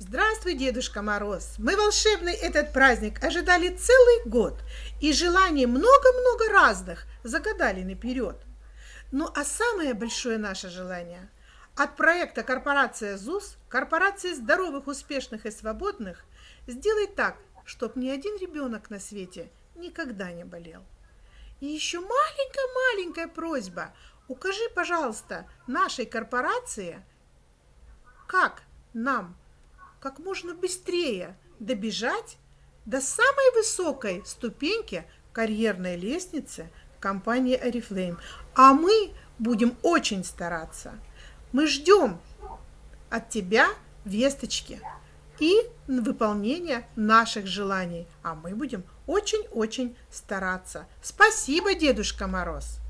Здравствуй, Дедушка Мороз! Мы волшебный этот праздник ожидали целый год и желаний много-много разных загадали наперед. Ну а самое большое наше желание от проекта «Корпорация ЗУС», корпорации здоровых, успешных и свободных, сделать так, чтобы ни один ребенок на свете никогда не болел. И еще маленькая-маленькая просьба. Укажи, пожалуйста, нашей корпорации, как нам как можно быстрее добежать до самой высокой ступеньки карьерной лестницы компании Oriflame. А мы будем очень стараться. Мы ждем от тебя весточки и выполнения наших желаний. А мы будем очень-очень стараться. Спасибо, Дедушка Мороз!